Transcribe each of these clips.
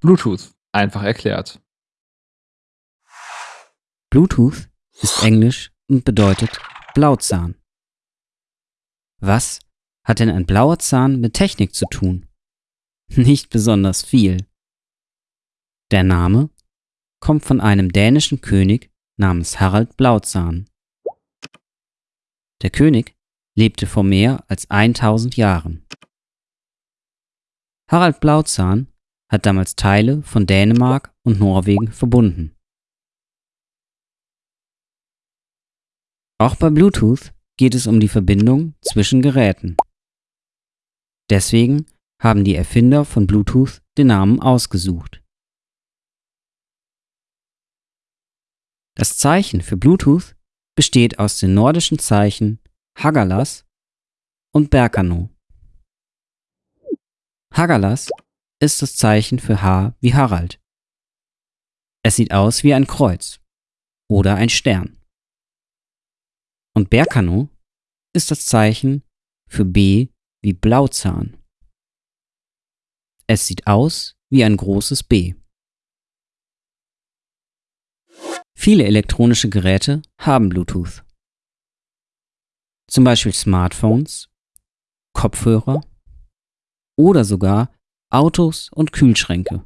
Bluetooth, einfach erklärt. Bluetooth ist Englisch und bedeutet Blauzahn. Was hat denn ein blauer Zahn mit Technik zu tun? Nicht besonders viel. Der Name kommt von einem dänischen König namens Harald Blauzahn. Der König lebte vor mehr als 1000 Jahren. Harald Blauzahn hat damals Teile von Dänemark und Norwegen verbunden. Auch bei Bluetooth geht es um die Verbindung zwischen Geräten. Deswegen haben die Erfinder von Bluetooth den Namen ausgesucht. Das Zeichen für Bluetooth besteht aus den nordischen Zeichen Hagalas und Berkano. Hagalas ist das Zeichen für H wie Harald. Es sieht aus wie ein Kreuz oder ein Stern. Und Berkano ist das Zeichen für B wie Blauzahn. Es sieht aus wie ein großes B. Viele elektronische Geräte haben Bluetooth. Zum Beispiel Smartphones, Kopfhörer oder sogar Autos und Kühlschränke.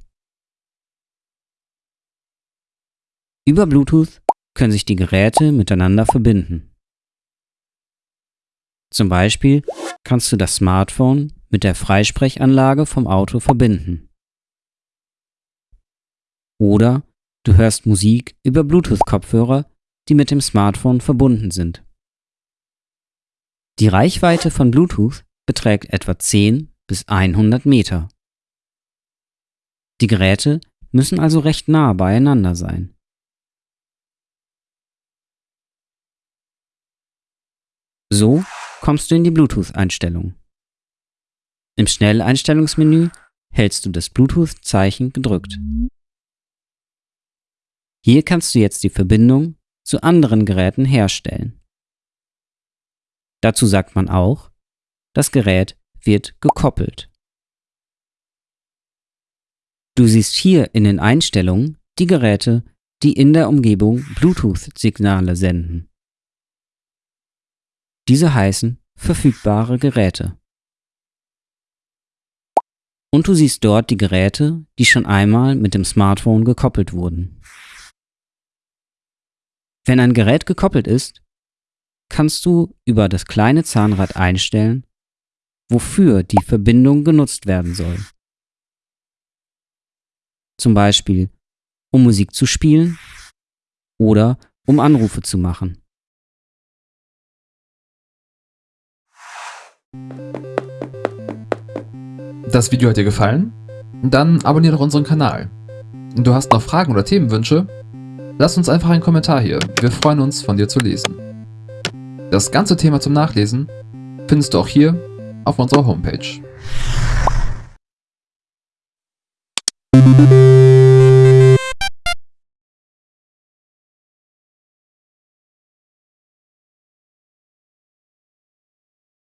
Über Bluetooth können sich die Geräte miteinander verbinden. Zum Beispiel kannst du das Smartphone mit der Freisprechanlage vom Auto verbinden. Oder du hörst Musik über Bluetooth-Kopfhörer, die mit dem Smartphone verbunden sind. Die Reichweite von Bluetooth beträgt etwa 10 bis 100 Meter. Die Geräte müssen also recht nah beieinander sein. So kommst du in die Bluetooth-Einstellung. Im Schnelleinstellungsmenü hältst du das Bluetooth-Zeichen gedrückt. Hier kannst du jetzt die Verbindung zu anderen Geräten herstellen. Dazu sagt man auch, das Gerät wird gekoppelt. Du siehst hier in den Einstellungen die Geräte, die in der Umgebung Bluetooth-Signale senden. Diese heißen verfügbare Geräte. Und du siehst dort die Geräte, die schon einmal mit dem Smartphone gekoppelt wurden. Wenn ein Gerät gekoppelt ist, kannst du über das kleine Zahnrad einstellen, wofür die Verbindung genutzt werden soll. Zum Beispiel, um Musik zu spielen oder um Anrufe zu machen. Das Video hat dir gefallen? Dann abonniere doch unseren Kanal. Du hast noch Fragen oder Themenwünsche? Lass uns einfach einen Kommentar hier, wir freuen uns von dir zu lesen. Das ganze Thema zum Nachlesen findest du auch hier auf unserer Homepage.